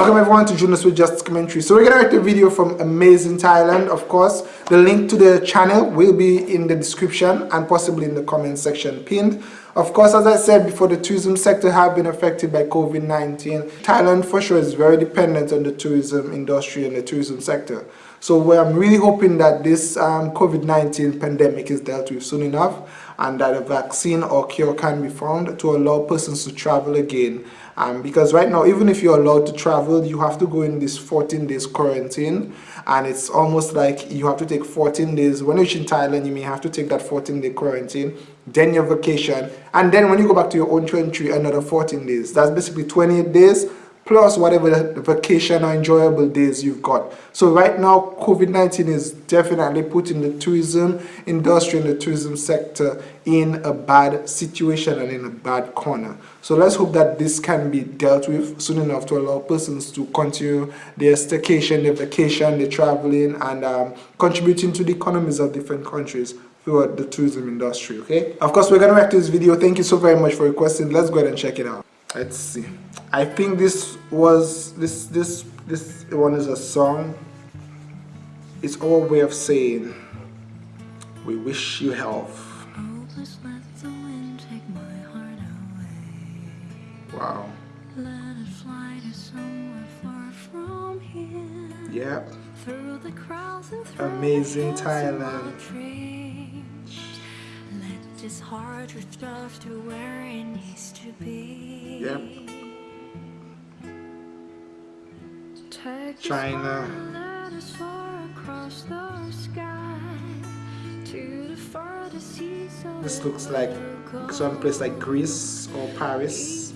Welcome everyone to Jonas with Just Commentary. So we're gonna make a video from amazing Thailand. Of course, the link to the channel will be in the description and possibly in the comment section pinned. Of course, as I said before, the tourism sector have been affected by COVID-19. Thailand for sure is very dependent on the tourism industry and the tourism sector. So I'm really hoping that this um, COVID-19 pandemic is dealt with soon enough and that a vaccine or cure can be found to allow persons to travel again. Um, because right now even if you're allowed to travel you have to go in this 14 days quarantine. And it's almost like you have to take 14 days. When you're in Thailand you may have to take that 14 day quarantine then your vacation and then when you go back to your own country another 14 days. That's basically 28 days plus whatever vacation or enjoyable days you've got. So right now, COVID-19 is definitely putting the tourism industry and the tourism sector in a bad situation and in a bad corner. So let's hope that this can be dealt with soon enough to allow persons to continue their staycation, their vacation, their traveling and um, contributing to the economies of different countries throughout the tourism industry, okay? Of course, we're going to react to this video. Thank you so very much for requesting. Let's go ahead and check it out let's see. I think this was this this this one is a song. It's our way of saying we wish you health. Wow. Yeah amazing thailand his heart with love to where it needs to be. Yep. China. This looks like some place like Greece or Paris.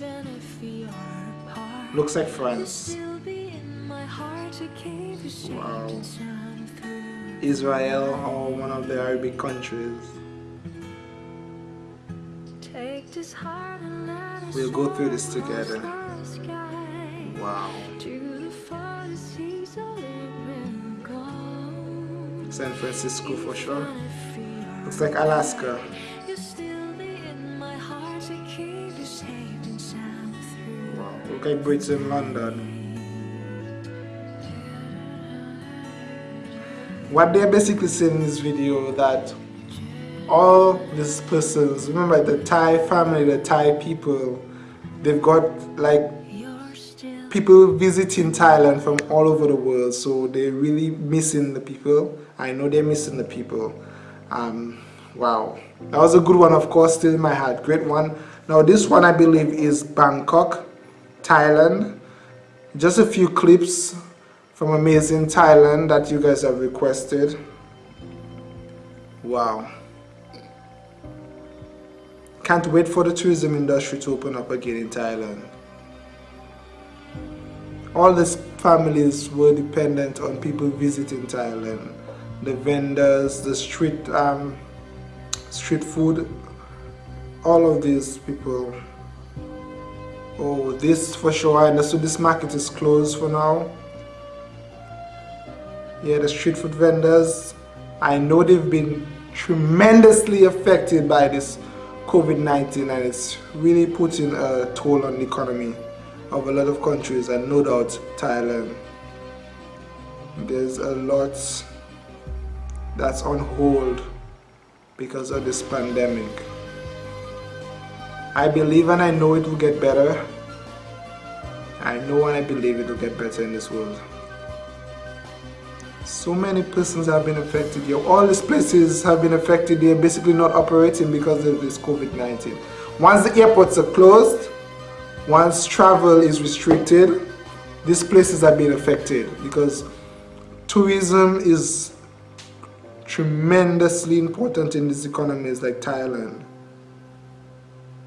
Looks like France. Wow. Israel or one of the Arabic countries. We'll go through this together. Wow. San Francisco for sure. Looks like Alaska. Wow, look like Brits in London. What they're basically saying in this video that all these persons, remember the Thai family, the Thai people, they've got like people visiting Thailand from all over the world so they're really missing the people. I know they're missing the people. Um, wow. That was a good one of course still in my heart. Great one. Now this one I believe is Bangkok Thailand. Just a few clips from amazing Thailand that you guys have requested. Wow can't wait for the tourism industry to open up again in Thailand. All these families were dependent on people visiting Thailand. The vendors, the street, um, street food, all of these people. Oh, this for sure, I understood this market is closed for now. Yeah, the street food vendors, I know they've been tremendously affected by this COVID-19 and it's really putting a toll on the economy of a lot of countries and no doubt Thailand. There's a lot that's on hold because of this pandemic. I believe and I know it will get better. I know and I believe it will get better in this world so many persons have been affected here. All these places have been affected. They're basically not operating because of this COVID-19. Once the airports are closed, once travel is restricted, these places are being affected because tourism is tremendously important in these economies like Thailand.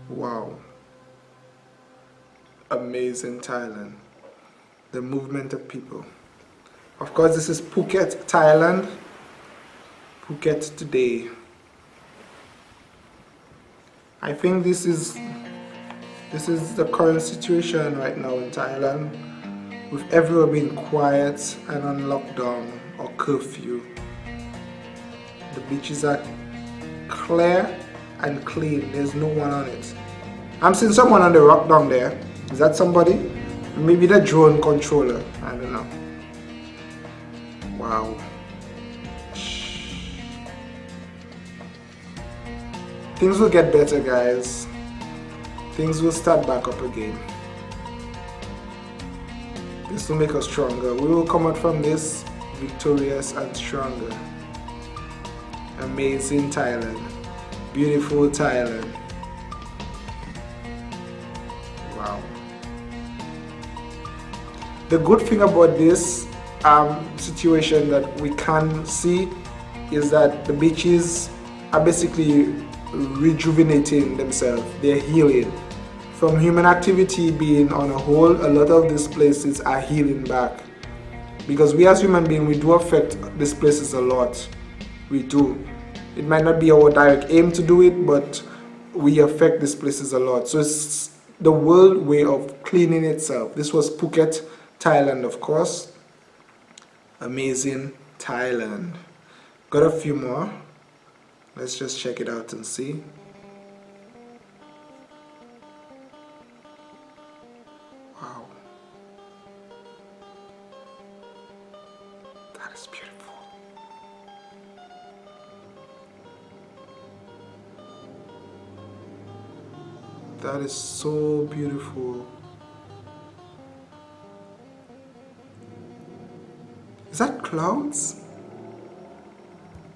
Wow. Amazing Thailand. The movement of people. Of course, this is Phuket, Thailand. Phuket today. I think this is this is the current situation right now in Thailand with everyone being quiet and on lockdown or curfew. The beaches are clear and clean. There's no one on it. I'm seeing someone on the rock down there. Is that somebody? maybe the drone controller I don't know wow. Things will get better guys. Things will start back up again. This will make us stronger. We will come out from this victorious and stronger. Amazing Thailand. Beautiful Thailand. Wow. The good thing about this um, situation that we can see is that the beaches are basically rejuvenating themselves. They're healing. From human activity being on a whole a lot of these places are healing back. Because we as human beings we do affect these places a lot. We do. It might not be our direct aim to do it but we affect these places a lot. So it's the world way of cleaning itself. This was Phuket Thailand of course amazing Thailand. Got a few more. Let's just check it out and see. Wow. That is beautiful. That is so beautiful. Is that clouds?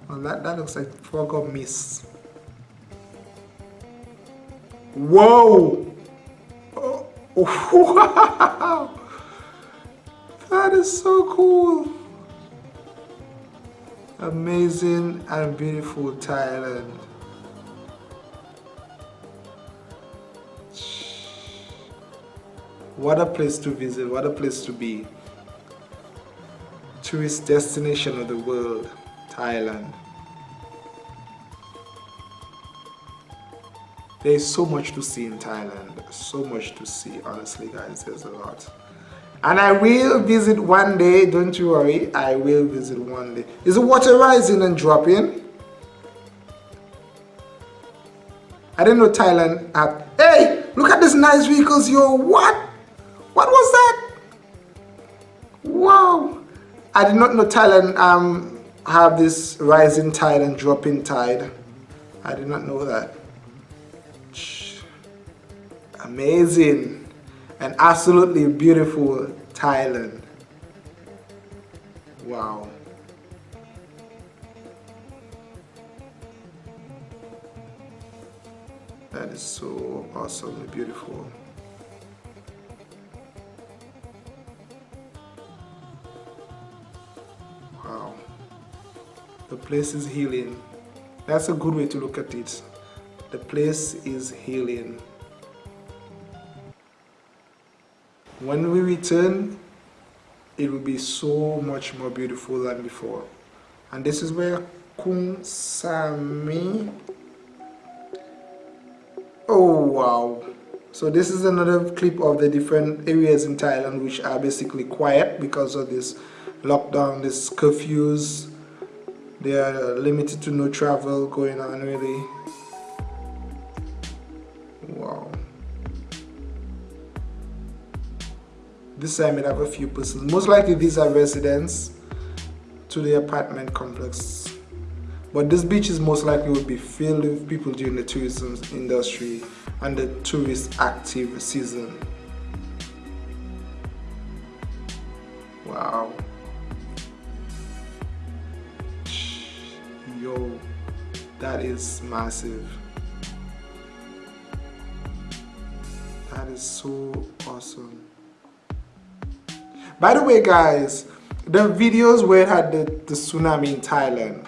Well, that, that looks like fog or mist. Whoa! Oh, wow! That is so cool! Amazing and beautiful Thailand. What a place to visit, what a place to be. Tourist destination of the world, Thailand. There is so much to see in Thailand, so much to see, honestly guys, there's a lot. And I will visit one day, don't you worry, I will visit one day. Is the water rising and dropping? I didn't know Thailand had, hey, look at these nice vehicles, yo, what? What was that? Wow. I did not know Thailand um, have this rising tide and dropping tide. I did not know that. Amazing and absolutely beautiful Thailand. Wow. That is so awesomely beautiful. The place is healing. That's a good way to look at it. The place is healing. When we return it will be so much more beautiful than before. And this is where Kung Sami oh wow. So this is another clip of the different areas in Thailand which are basically quiet because of this lockdown this curfews they are limited to no travel going on really. Wow. This side might have a few persons. Most likely these are residents to the apartment complex. But this beach is most likely would be filled with people during the tourism industry and the tourist active season yo that is massive. That is so awesome. By the way guys the videos where it had the, the tsunami in Thailand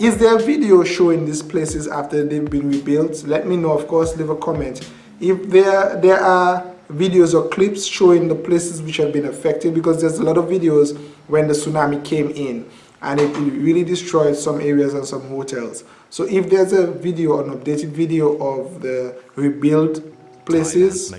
is there a video showing these places after they've been rebuilt? Let me know. Of course leave a comment. If there there are videos or clips showing the places which have been affected because there's a lot of videos when the tsunami came in and it really destroyed some areas and some hotels. So if there's a video, an updated video of the rebuilt places,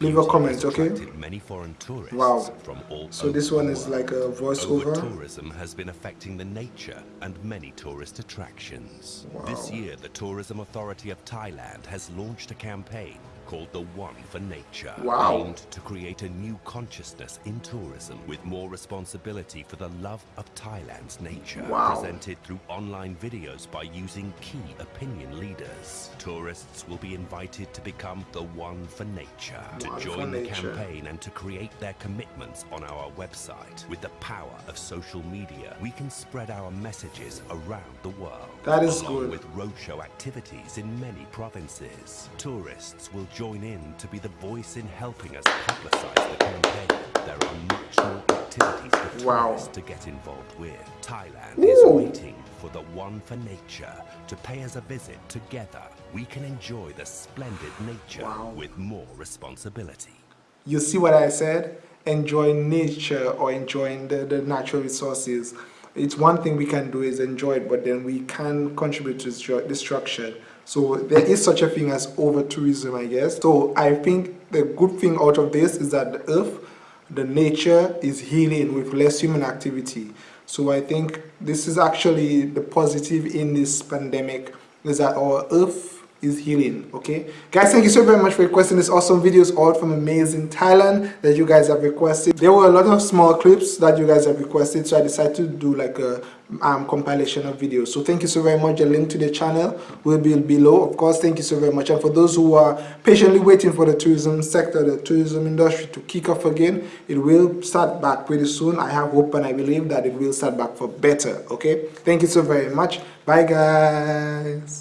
leave a comment, okay? Many foreign tourists wow. So this one is like a voiceover. tourism has been affecting the nature and many tourist attractions. Wow. This year, the Tourism Authority of Thailand has launched a campaign called the One for Nature, Wow. aimed to create a new consciousness in tourism with more responsibility for the love of Thailand's nature, Wow. presented through online videos by using key opinion leaders. Tourists will be invited to become the One for Nature, One to join the Nature. campaign and to create their commitments on our website. With the power of social media, we can spread our messages around the world. That is along good. with roadshow activities in many provinces. Tourists will join in to be the voice in helping us publicize the campaign. There are much more activities for Wow. tourists to get involved with. Thailand is waiting for the One for Nature to pay us a visit together. We can enjoy the splendid nature Wow. with more responsibility. You see what I said? Enjoying nature or enjoying the, the natural resources. It's one thing we can do is enjoy it, but then we can contribute to destru- destruction. So there is such a thing as over tourism, I guess. So I think the good thing out of this is that the earth, the nature is healing with less human activity. So I think this is actually the positive in this pandemic is that our earth is healing okay? Guys thank you so very much for requesting this awesome videos all from amazing thailand that you guys have requested. There were a lot of small clips that you guys have requested so i decided to do like a um, compilation of videos. So thank you so very much. The link to the channel will be below of course. Thank you so very much. And for those who are patiently waiting for the tourism sector the tourism industry to kick off again it will start back pretty soon. I have hope and i believe that it will start back for better okay? Thank you so very much. Bye guys